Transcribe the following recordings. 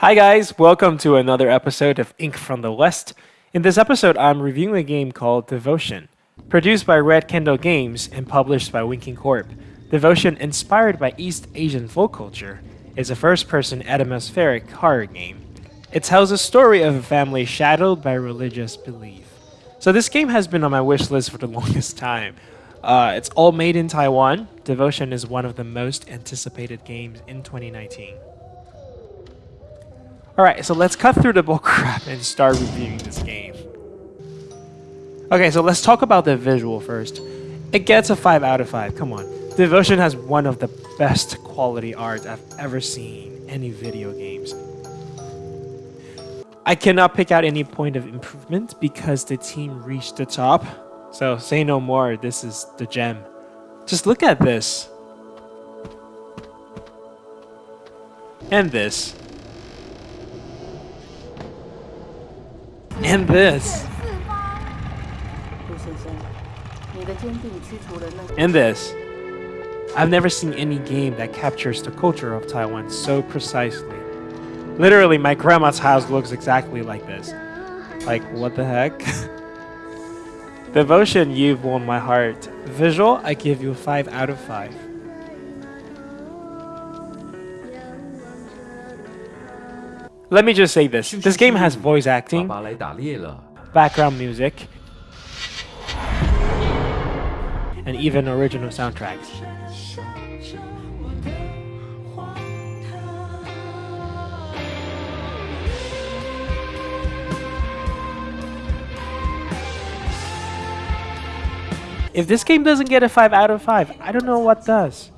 Hi guys, welcome to another episode of Ink from the West. In this episode, I'm reviewing a game called Devotion. Produced by Red Candle Games and published by Winking Corp, Devotion, inspired by East Asian folk culture, is a first-person atmospheric horror game. It tells a story of a family shadowed by religious belief. So this game has been on my wish list for the longest time. Uh, it's all made in Taiwan. Devotion is one of the most anticipated games in 2019. Alright, so let's cut through the bullcrap and start reviewing this game. Okay, so let's talk about the visual first. It gets a 5 out of 5, come on. Devotion has one of the best quality art I've ever seen any video games. I cannot pick out any point of improvement because the team reached the top. So say no more, this is the gem. Just look at this. And this. And this. And this. I've never seen any game that captures the culture of Taiwan so precisely. Literally, my grandma's house looks exactly like this. Like, what the heck? Devotion, you've won my heart. Visual, I give you a 5 out of 5. Let me just say this. This game has voice acting, background music, and even original soundtracks. If this game doesn't get a 5 out of 5, I don't know what does.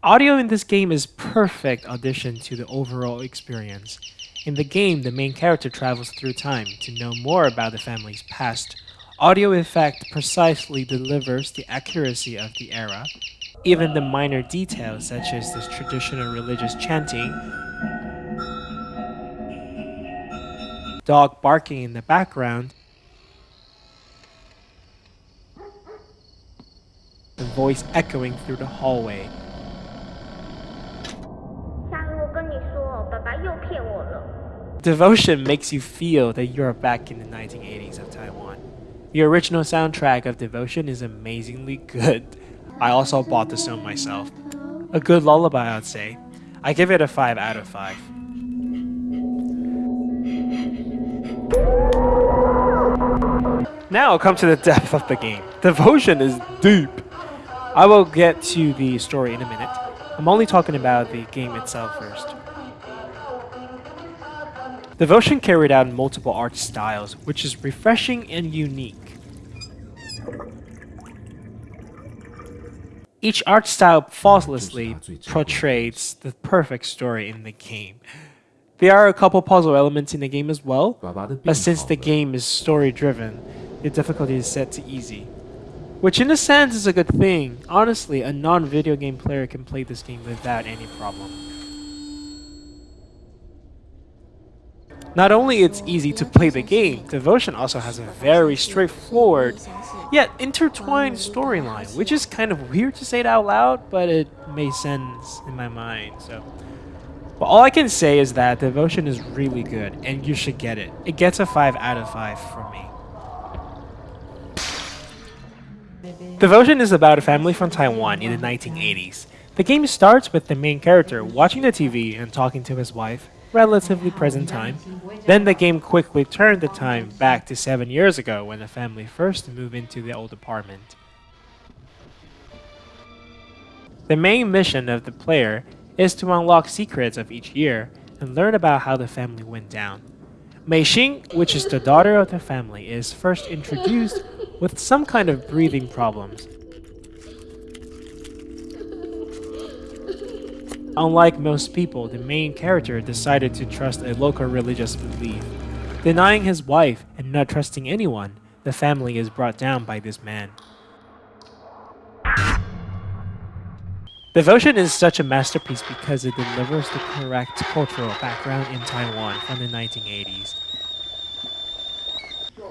Audio in this game is perfect addition to the overall experience. In the game, the main character travels through time to know more about the family's past. Audio effect precisely delivers the accuracy of the era. Even the minor details such as this traditional religious chanting, dog barking in the background, the voice echoing through the hallway. Devotion makes you feel that you're back in the 1980s of Taiwan. The original soundtrack of Devotion is amazingly good. I also bought the song myself. A good lullaby, I'd say. I give it a 5 out of 5. Now come to the depth of the game. Devotion is deep. I will get to the story in a minute. I'm only talking about the game itself first. Devotion carried out in multiple art styles, which is refreshing and unique. Each art style faultlessly portrays the perfect story in the game. There are a couple puzzle elements in the game as well, but since the game is story-driven, the difficulty is set to easy. Which in a sense is a good thing. Honestly, a non-video game player can play this game without any problem. Not only it's easy to play the game, Devotion also has a very straightforward, yet intertwined storyline, which is kind of weird to say it out loud, but it makes sense in my mind, so... But all I can say is that Devotion is really good, and you should get it. It gets a 5 out of 5 from me. Devotion is about a family from Taiwan in the 1980s. The game starts with the main character watching the TV and talking to his wife, relatively present time. Then the game quickly turned the time back to 7 years ago when the family first moved into the old apartment. The main mission of the player is to unlock secrets of each year and learn about how the family went down. Mei Shin, which is the daughter of the family, is first introduced with some kind of breathing problems. Unlike most people, the main character decided to trust a local religious belief. Denying his wife and not trusting anyone, the family is brought down by this man. Devotion is such a masterpiece because it delivers the correct cultural background in Taiwan from the 1980s.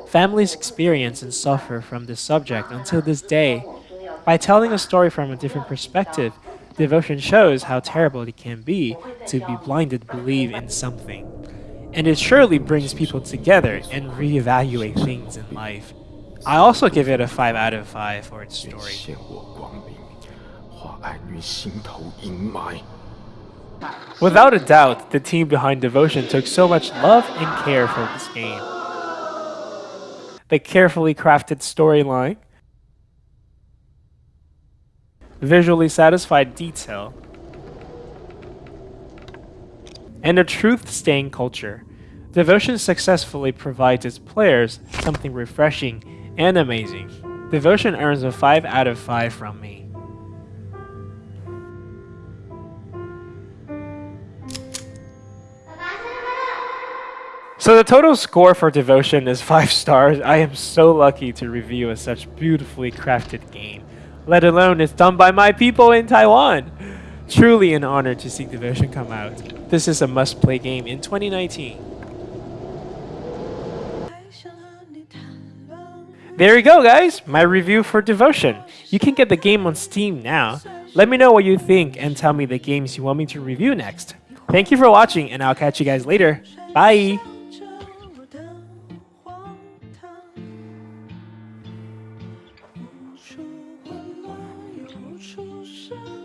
Families experience and suffer from this subject until this day. By telling a story from a different perspective, devotion shows how terrible it can be to be blinded believe in something. And it surely brings people together and reevaluate things in life. I also give it a 5 out of 5 for its story. Without a doubt, the team behind Devotion took so much love and care for this game. The carefully crafted storyline, visually satisfied detail, and a truth staying culture. Devotion successfully provides its players something refreshing and amazing. Devotion earns a 5 out of 5 from me. So the total score for Devotion is 5 stars. I am so lucky to review a such beautifully crafted game, let alone it's done by my people in Taiwan. Truly an honor to see Devotion come out. This is a must-play game in 2019. There you go, guys. My review for Devotion. You can get the game on Steam now. Let me know what you think and tell me the games you want me to review next. Thank you for watching, and I'll catch you guys later. Bye. 是。